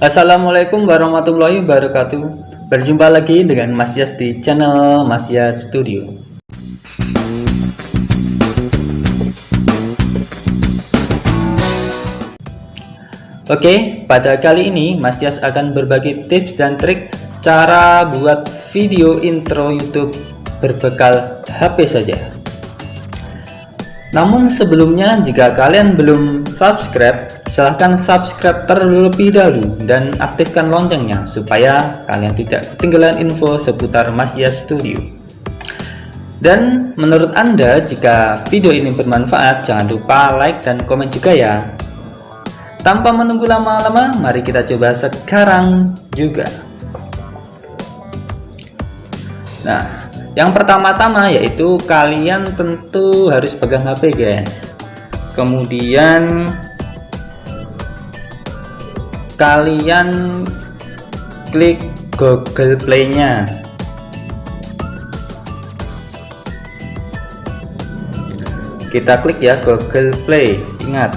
Assalamualaikum warahmatullahi wabarakatuh. Berjumpa lagi dengan Mas Yas di channel Mas Yas Studio. Oke, pada kali ini Mas Yas akan berbagi tips dan trik cara buat video intro YouTube berbekal HP saja namun sebelumnya jika kalian belum subscribe silahkan subscribe terlebih dahulu dan aktifkan loncengnya supaya kalian tidak ketinggalan info seputar Masya Studio. Dan menurut anda jika video ini bermanfaat jangan lupa like dan komen juga ya. Tanpa menunggu lama-lama mari kita coba sekarang juga. Nah yang pertama-tama yaitu kalian tentu harus pegang HP guys. Kemudian kalian klik Google Play nya kita klik ya Google Play. Ingat.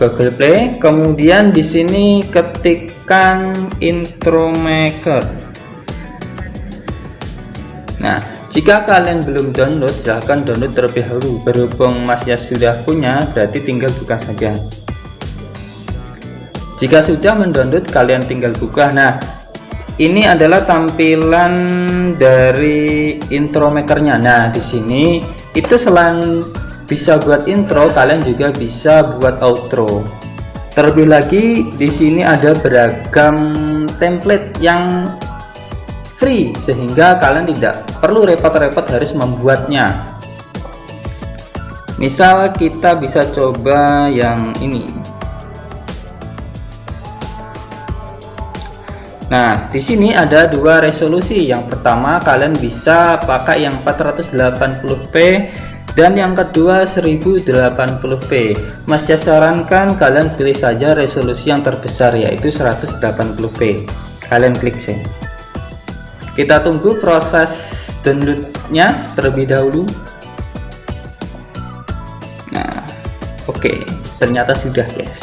Google Play. Kemudian di sini ketik tekan intro maker. Nah jika kalian belum download silahkan download terlebih dahulu. Berhubung masnya sudah punya berarti tinggal buka saja. Jika sudah mendownload kalian tinggal buka. Nah ini adalah tampilan dari intro makernya. Nah di sini itu selain bisa buat intro kalian juga bisa buat outro Terlebih lagi di sini ada beragam template yang free sehingga kalian tidak perlu repot-repot harus membuatnya. Misal kita bisa coba yang ini. Nah, di sini ada dua resolusi. Yang pertama, kalian bisa pakai yang 480p dan yang kedua 1080p Mas ya sarankan kalian pilih saja resolusi yang terbesar yaitu 180p kalian klik sih kita tunggu proses downloadnya terlebih dahulu. Nah oke. Okay. ternyata sudah guys.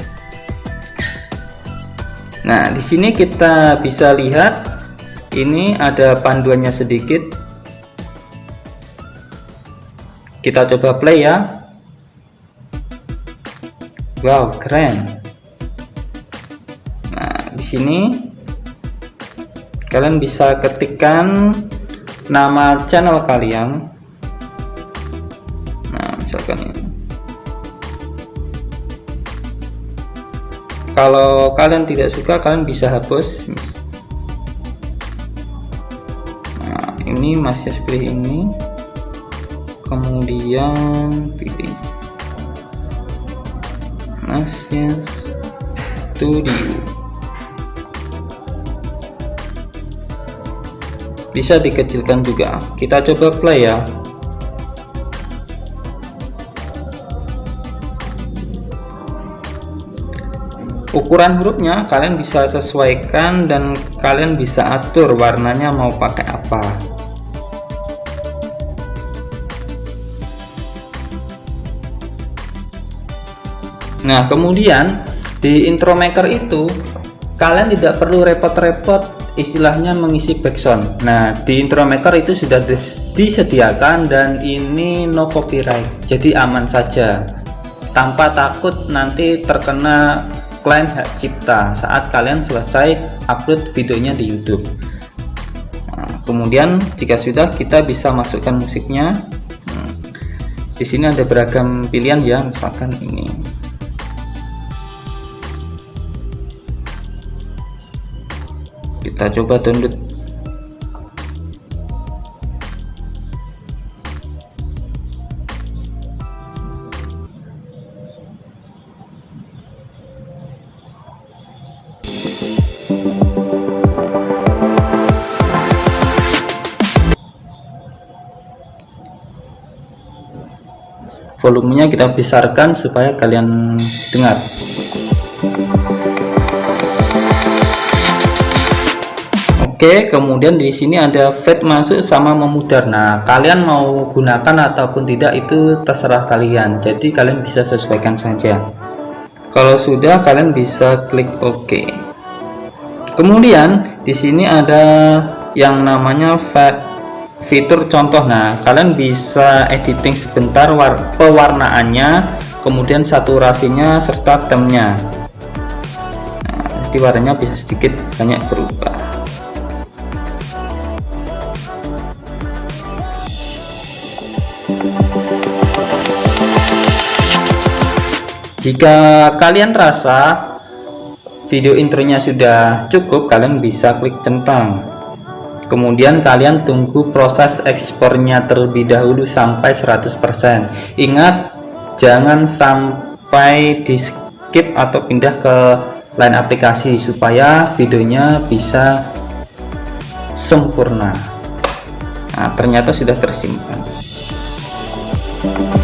Nah di sini kita bisa lihat ini ada panduannya sedikit kita coba play ya. Wow keren. Nah di sini kalian bisa ketikkan nama channel kalian. Nah misalkan ini. Kalau kalian tidak suka kalian bisa hapus. Nah ini masih pilih ini kemudian pilih Nasya Studio bisa dikecilkan juga. Kita coba play ya. Ukuran hurufnya kalian bisa sesuaikan dan kalian bisa atur warnanya mau pakai apa Nah kemudian di intro maker itu kalian tidak perlu repot-repot istilahnya mengisi background Nah di intro maker itu sudah disediakan dan ini no copyright jadi aman saja. Tanpa takut nanti terkena klaim hak cipta saat kalian selesai upload videonya di YouTube. Nah, kemudian jika sudah kita bisa masukkan musiknya. Hmm, di sini ada beragam pilihan ya misalkan ini kita coba download volumenya kita besarkan supaya kalian dengar Oke, kemudian di sini ada fade masuk sama memudar. Nah, kalian mau gunakan ataupun tidak itu terserah kalian. Jadi kalian bisa sesuaikan saja. Kalau sudah, kalian bisa klik OK. Kemudian di sini ada yang namanya fade fitur contoh. Nah, kalian bisa editing sebentar pewarnaannya, kemudian saturasinya serta temnya. Nah, jadi warnanya bisa sedikit banyak berubah. Jika kalian rasa video intronya sudah cukup kalian bisa klik centang. Kemudian kalian tunggu proses ekspornya terlebih dahulu sampai 100% ingat jangan sampai di skip atau pindah ke lain aplikasi supaya videonya bisa sempurna. Nah ternyata sudah tersimpan. nah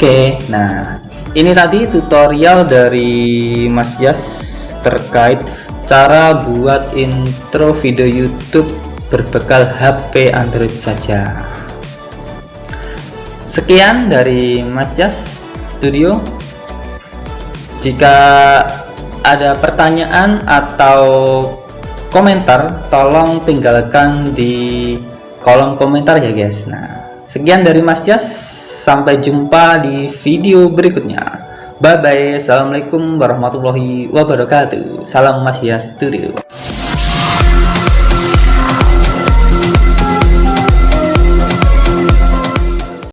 oke nah ini tadi tutorial dari Mas Jas terkait cara buat intro video YouTube berbekal HP Android saja. Sekian dari Mas Jas Studio. Jika ada pertanyaan atau komentar tolong tinggalkan di kolom komentar ya guys. Nah sekian dari Mas Jas sampai jumpa di video berikutnya. Bye bye assalamualaikum warahmatullahi wabarakatuh. Salam Mas Jas Studio